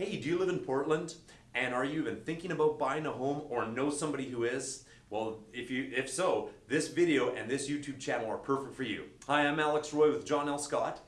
Hey, do you live in Portland? And are you even thinking about buying a home or know somebody who is? Well, if you if so, this video and this YouTube channel are perfect for you. Hi, I'm Alex Roy with John L. Scott.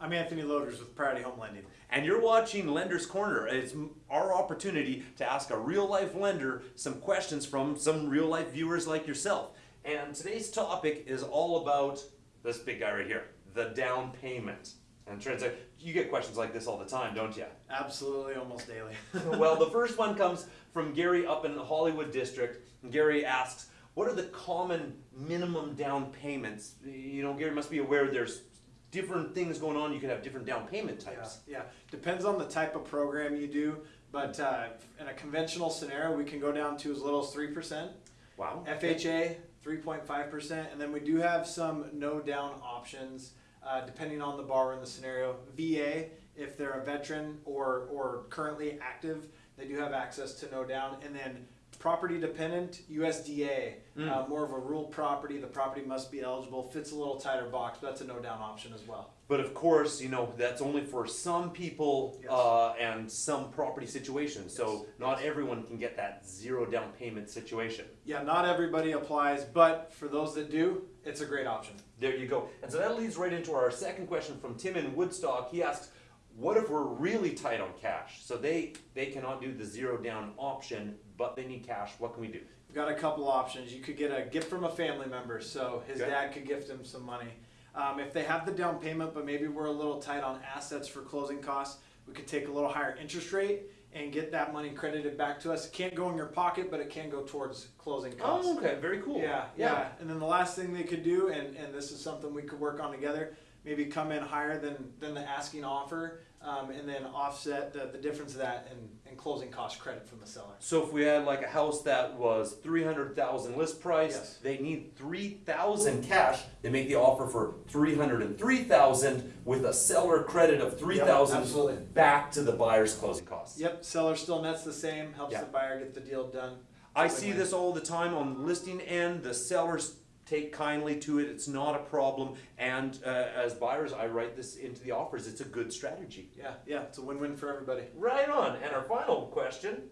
I'm Anthony Loaders with Priority Home Lending. And you're watching Lender's Corner. It's our opportunity to ask a real life lender some questions from some real life viewers like yourself. And today's topic is all about this big guy right here, the down payment. And transact, you get questions like this all the time, don't you? Absolutely, almost daily. well, the first one comes from Gary up in the Hollywood district. Gary asks, "What are the common minimum down payments?" You know, Gary must be aware there's different things going on. You could have different down payment yeah, types. yeah, depends on the type of program you do, but uh, in a conventional scenario, we can go down to as little as three percent. Wow. FHA, three point five percent, and then we do have some no down options. Uh, depending on the borrower in the scenario, VA, if they're a veteran or or currently active, they do have access to no down, and then property dependent USDA, uh, more of a rural property. The property must be eligible. Fits a little tighter box, but that's a no down option as well. But of course, you know that's only for some people Yes. uh, and some property situations. So Yes. not everyone can get that zero down payment situation. Yeah, not everybody applies, but for those that do, it's a great option. There you go. And so that leads right into our second question from Tim in Woodstock. He asks, "What if we're really tight on cash? So they they cannot do the zero down option, but they need cash. What can we do?" We've got a couple options. You could get a gift from a family member, so his Okay. dad could gift him some money. Um, if they have the down payment, but maybe we're a little tight on assets for closing costs, we could take a little higher interest rate and get that money credited back to us. It can't go in your pocket, but it can go towards closing costs. Oh, okay, very cool. Yeah, yeah, And then the last thing they could do, and, and this is something we could work on together, maybe come in higher than, than the asking offer, um, and then offset the, the difference of that and, and closing cost credit from the seller. So if we had like a house that was three hundred thousand list price, Yes. they need three thousand cash. They make the offer for three hundred and three thousand with a seller credit of three thousand absolutely. back to the buyer's closing costs. Yep, seller still nets the same, helps Yeah. the buyer get the deal done. I see this all the time on the listing end. The sellers take kindly to it. It's not a problem. And uh, as buyers, I write this into the offers. It's a good strategy. Yeah, yeah, it's a win-win for everybody. Right on. And our final question.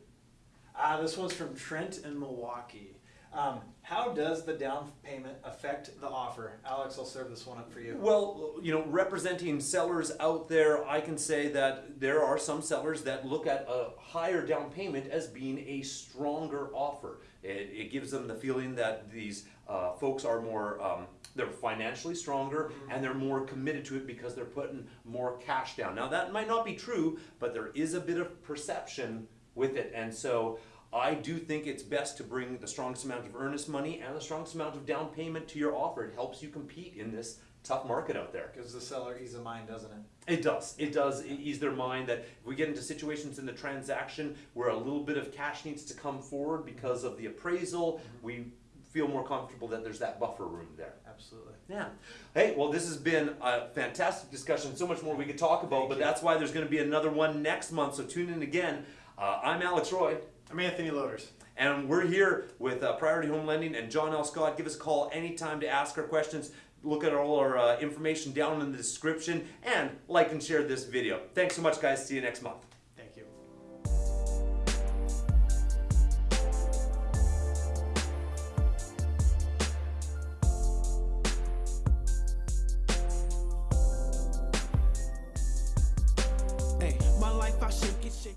Uh, this one's from Trent in Milwaukee. Um, how does the down payment affect the offer? Alex, I'll serve this one up for you. Well, you know, representing sellers out there, I can say that there are some sellers that look at a higher down payment as being a stronger offer. It, it gives them the feeling that these uh, folks are more, um, they're financially stronger and they're more committed to it because they're putting more cash down. Now, that might not be true, but there is a bit of perception with it. And so I do think it's best to bring the strongest amount of earnest money and the strongest amount of down payment to your offer. It helps you compete in this tough market out there. Gives the seller ease of mind, doesn't it? It does. It does ease their mind that if we get into situations in the transaction where a little bit of cash needs to come forward because of the appraisal, mm-hmm. we feel more comfortable that there's that buffer room there. Absolutely. Yeah. Hey, well, this has been a fantastic discussion. So much more we could talk about, Thank but you. that's why there's going to be another one next month. So tune in again. Uh, I'm Alex Roy. I'm Anthony Loaders. And we're here with uh, Priority Home Lending and John L. Scott. Give us a call anytime to ask our questions. Look at all our uh, information down in the description and like and share this video. Thanks so much, guys. See you next month. life, I shake it, shake it.